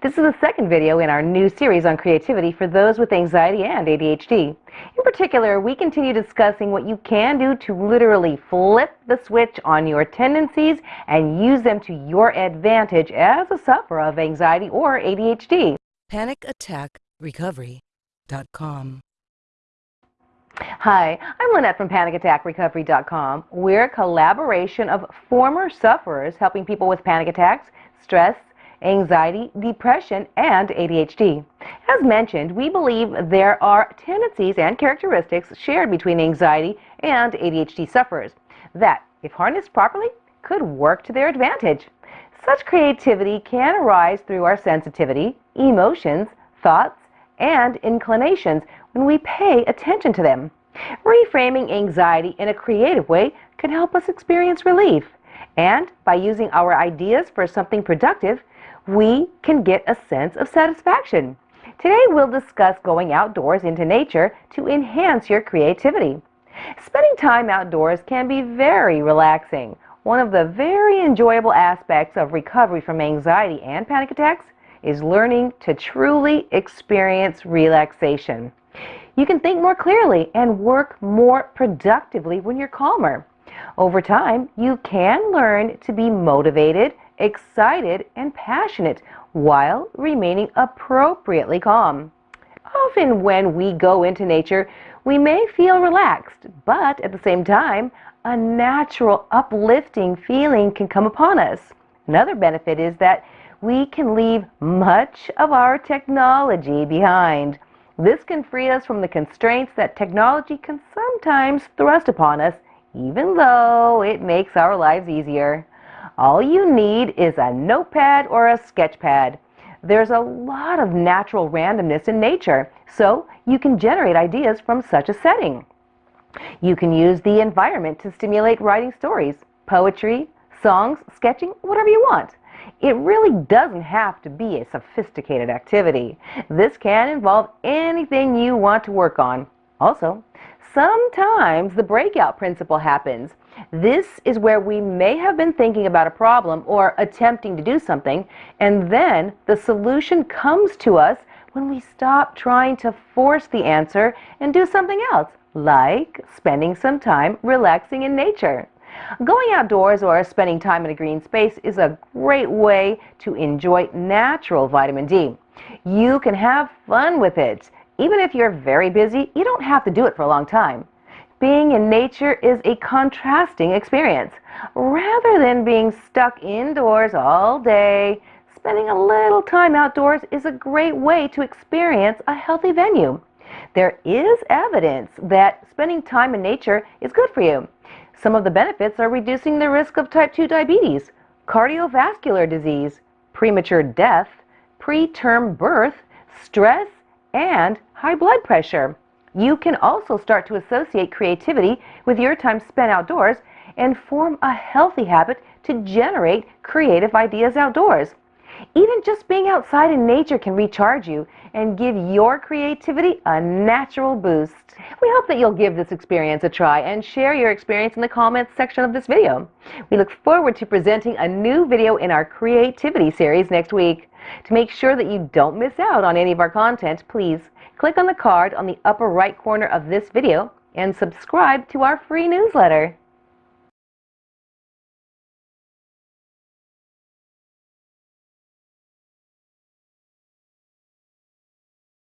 This is the second video in our new series on creativity for those with anxiety and ADHD. In particular, we continue discussing what you can do to literally flip the switch on your tendencies and use them to your advantage as a sufferer of anxiety or ADHD. PanicAttackRecovery.com Hi, I'm Lynette from PanicAttackRecovery.com. We're a collaboration of former sufferers helping people with panic attacks, stress, anxiety, depression, and ADHD. As mentioned, we believe there are tendencies and characteristics shared between anxiety and ADHD sufferers that, if harnessed properly, could work to their advantage. Such creativity can arise through our sensitivity, emotions, thoughts, and inclinations when we pay attention to them. Reframing anxiety in a creative way can help us experience relief. And by using our ideas for something productive, we can get a sense of satisfaction. Today we'll discuss going outdoors into nature to enhance your creativity. Spending time outdoors can be very relaxing. One of the very enjoyable aspects of recovery from anxiety and panic attacks is learning to truly experience relaxation. You can think more clearly and work more productively when you're calmer. Over time, you can learn to be motivated excited, and passionate while remaining appropriately calm. Often when we go into nature, we may feel relaxed, but at the same time, a natural uplifting feeling can come upon us. Another benefit is that we can leave much of our technology behind. This can free us from the constraints that technology can sometimes thrust upon us, even though it makes our lives easier. All you need is a notepad or a sketch pad. There's a lot of natural randomness in nature, so you can generate ideas from such a setting. You can use the environment to stimulate writing stories, poetry, songs, sketching, whatever you want. It really doesn't have to be a sophisticated activity. This can involve anything you want to work on. Also, sometimes the breakout principle happens. This is where we may have been thinking about a problem or attempting to do something, and then the solution comes to us when we stop trying to force the answer and do something else, like spending some time relaxing in nature. Going outdoors or spending time in a green space is a great way to enjoy natural vitamin D. You can have fun with it. Even if you're very busy, you don't have to do it for a long time. Being in nature is a contrasting experience. Rather than being stuck indoors all day, spending a little time outdoors is a great way to experience a healthy venue. There is evidence that spending time in nature is good for you. Some of the benefits are reducing the risk of type 2 diabetes, cardiovascular disease, premature death, preterm birth, stress, and high blood pressure. You can also start to associate creativity with your time spent outdoors and form a healthy habit to generate creative ideas outdoors. Even just being outside in nature can recharge you and give your creativity a natural boost. We hope that you'll give this experience a try and share your experience in the comments section of this video. We look forward to presenting a new video in our creativity series next week. To make sure that you don't miss out on any of our content, please Click on the card on the upper right corner of this video and subscribe to our free newsletter.